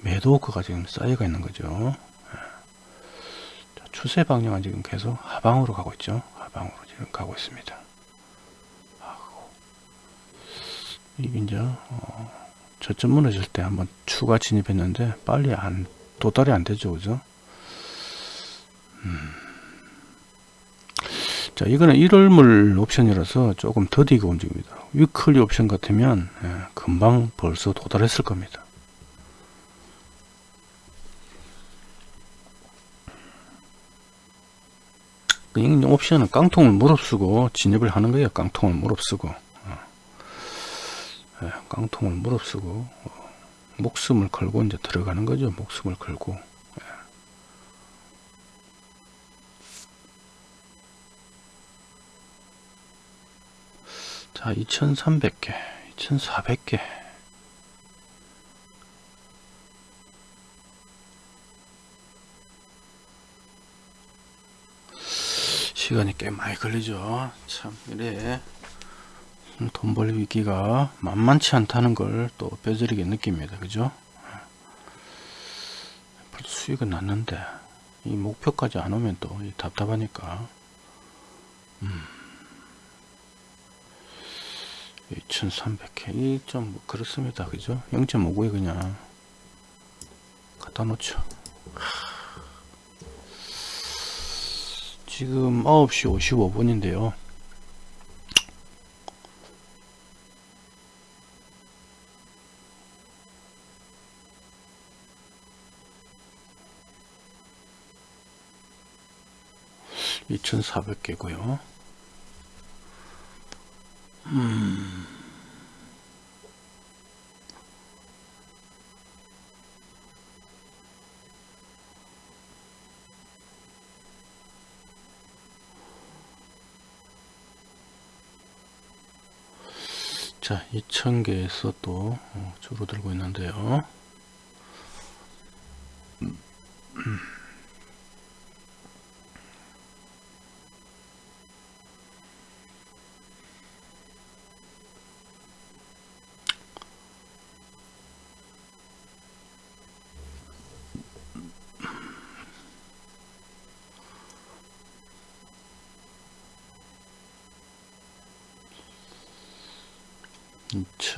매도 호가가 지금 쌓여가 있는 거죠. 예. 자, 추세 방향은 지금 계속 하방으로 가고 있죠. 하방으로 지금 가고 있습니다. 이게 이제 어, 저점 무너질 때 한번 추가 진입했는데 빨리 안 도달이 안 되죠 그죠? 음. 자 이거는 1월물 옵션이라서 조금 더디게 움직입니다. 위클리 옵션 같으면 예, 금방 벌써 도달했을 겁니다. 이 옵션은 깡통을 무릅쓰고 진입을 하는 거예요 깡통을 무릅쓰고. 예, 예, 깡통을 무릅쓰고 어, 목숨을 걸고 이제 들어가는 거죠. 목숨을 걸고. 예. 자, 2300개, 2400개. 시간이 꽤 많이 걸리죠. 참, 이래. 돈 벌기가 만만치 않다는 걸 또 뼈저리게 느낍니다. 그죠? 수익은 났는데 이 목표까지 안 오면 또 답답하니까. 음. 2300회 1점 뭐 그렇습니다. 그죠? 0.59에 그냥 갖다 놓죠. 지금 9시 55분인데요 이천사백 개고요. 음. 자, 2000개에서 또 어, 줄어들고 있는데요.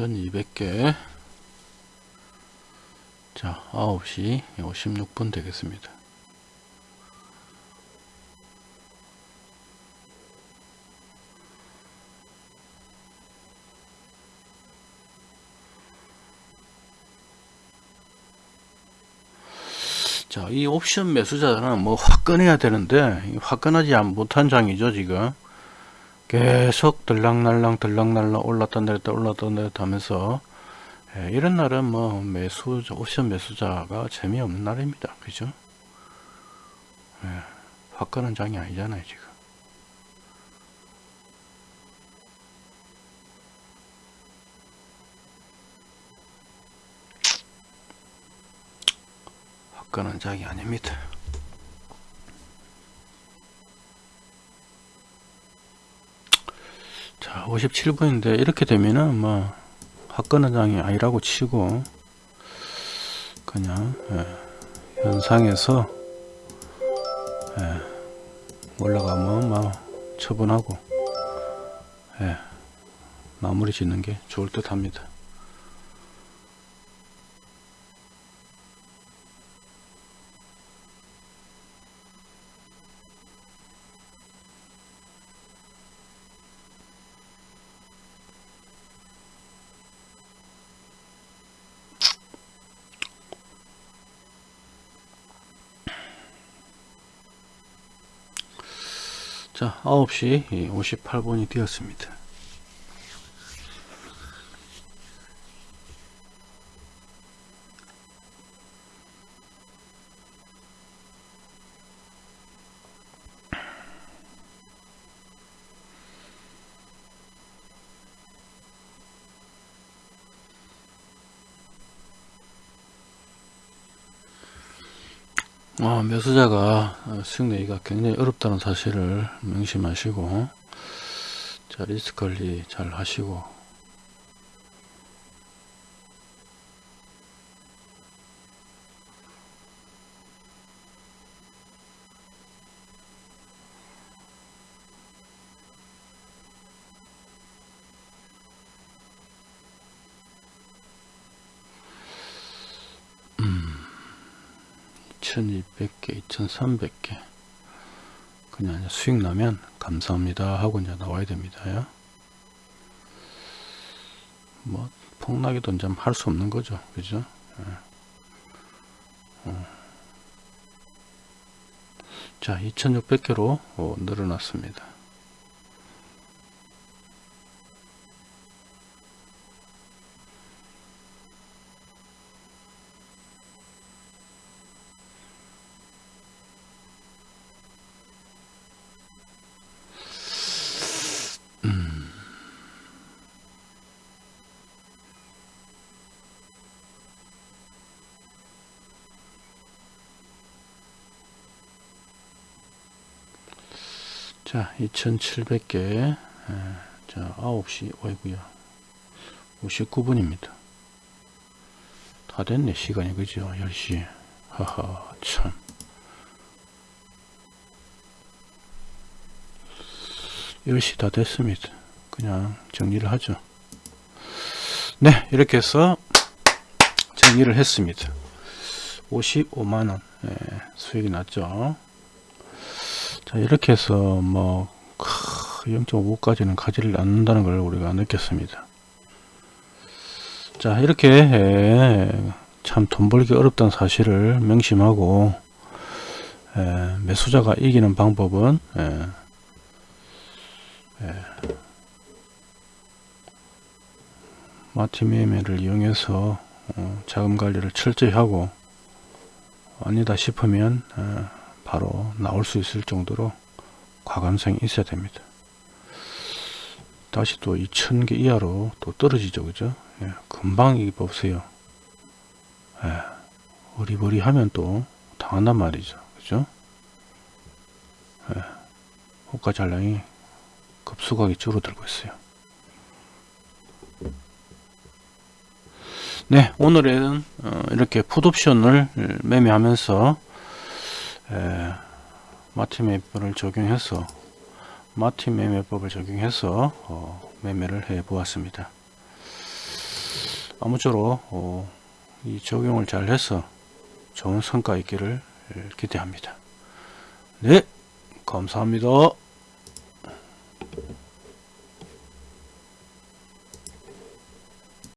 1200개 자 9시 56분 되겠습니다 자, 이 옵션 매수자는 뭐 화끈해야 되는데 화끈하지 못한 장이죠, 지금. 계속 들락날락 들락날락 올랐다 내렸다 올랐다 내렸다 하면서 예, 이런 날은 뭐 매수 옵션 매수자가 재미없는 날입니다. 그죠? 예, 화끈한 장이 아니잖아요, 지금. 화끈한 장이 아닙니다. 자 57분인데 이렇게 되면은 뭐 화끈한 장이 아니라고 치고 그냥 예, 현상에서 예, 올라가면 뭐 처분하고 예, 마무리 짓는 게 좋을 듯 합니다 자 9시 58분이 되었습니다 어, 매 수익 내기가 굉장히 어렵다는 사실을 명심하시고 자 리스크 관리 잘 하시고 2300개. 그냥 수익 나면 감사합니다 하고 이제 나와야 됩니다. 뭐 폭락에도 이제 할 수 없는 거죠. 그죠? 예. 어. 자 2600개로 어, 늘어났습니다 자 2700개 자 9시 어이구야 59분입니다. 다 됐네 시간이 그죠? 10시. 하하 참1 0시다 됐습니다. 그냥 정리를 하죠. 네 이렇게 해서 정리를 했습니다. 55만원 예, 수익이 났죠 자 이렇게 해서 뭐 0.5까지는 가지를 않는다는 걸 우리가 느꼈습니다. 자 이렇게 예, 참돈 벌기 어렵다는 사실을 명심하고 예, 매수자가 이기는 방법은 예, 예, 마티 매매를 이용해서 어, 자금 관리를 철저히 하고 아니다 싶으면 어, 바로 나올 수 있을 정도로 과감성이 있어야 됩니다. 다시 또 2000개 이하로 또 떨어지죠. 그죠? 예, 금방 이 보세요. 예, 어리버리 하면 또 당한단 말이죠. 그죠? 예, 호가 잔량이 급속하게 줄어들고 있어요. 네, 오늘은 어, 이렇게 풋옵션을 매매하면서 에, 마티 매매법을 적용해서 마티 매매법을 적용해서 어, 매매를 해 보았습니다. 아무쪼록 어, 이 적용을 잘 해서 좋은 성과 있기를 기대합니다. 네, 감사합니다.